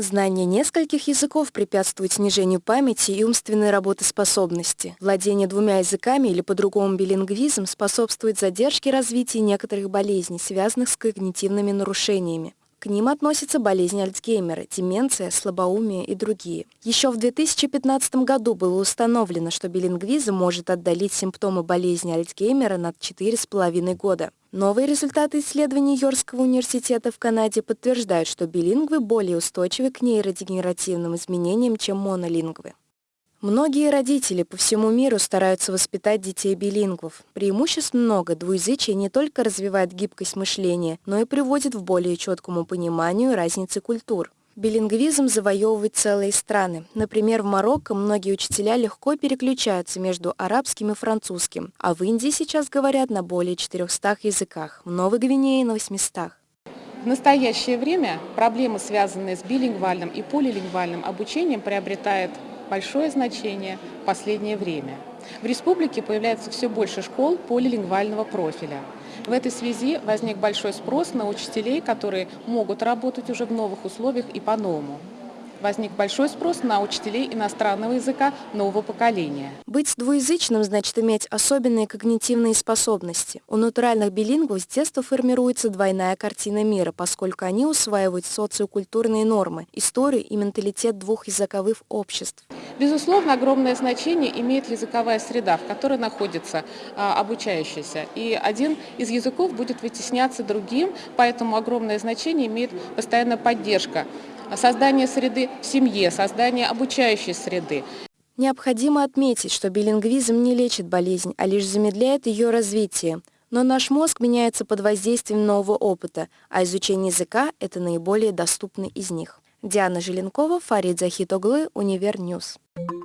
Знание нескольких языков препятствует снижению памяти и умственной работоспособности. Владение двумя языками или по-другому билингвизм способствует задержке развития некоторых болезней, связанных с когнитивными нарушениями. К ним относятся болезни Альцгеймера, деменция, слабоумие и другие. Еще в 2015 году было установлено, что билингвизм может отдалить симптомы болезни Альцгеймера на 4,5 года. Новые результаты исследований Йоркского университета в Канаде подтверждают, что билингвы более устойчивы к нейродегенеративным изменениям, чем монолингвы. Многие родители по всему миру стараются воспитать детей билингвов. Преимуществ много. Двуязычие не только развивает гибкость мышления, но и приводит в более четкому пониманию разницы культур. Билингвизм завоевывает целые страны. Например, в Марокко многие учителя легко переключаются между арабским и французским, а в Индии сейчас говорят на более 400 языках, в Новой Гвинее на 800. В настоящее время проблемы, связанные с билингвальным и полилингвальным обучением, приобретают большое значение в последнее время. В республике появляется все больше школ полилингвального профиля. В этой связи возник большой спрос на учителей, которые могут работать уже в новых условиях и по-новому возник большой спрос на учителей иностранного языка нового поколения. Быть двуязычным значит иметь особенные когнитивные способности. У натуральных билингвов с детства формируется двойная картина мира, поскольку они усваивают социокультурные нормы, историю и менталитет двух языковых обществ. Безусловно, огромное значение имеет языковая среда, в которой находится а, обучающийся. И один из языков будет вытесняться другим, поэтому огромное значение имеет постоянная поддержка создание среды в семье, создание обучающей среды. Необходимо отметить, что билингвизм не лечит болезнь, а лишь замедляет ее развитие. Но наш мозг меняется под воздействием нового опыта, а изучение языка – это наиболее доступный из них. Диана Желенкова, Фарид Захитоглы, Univer News. News.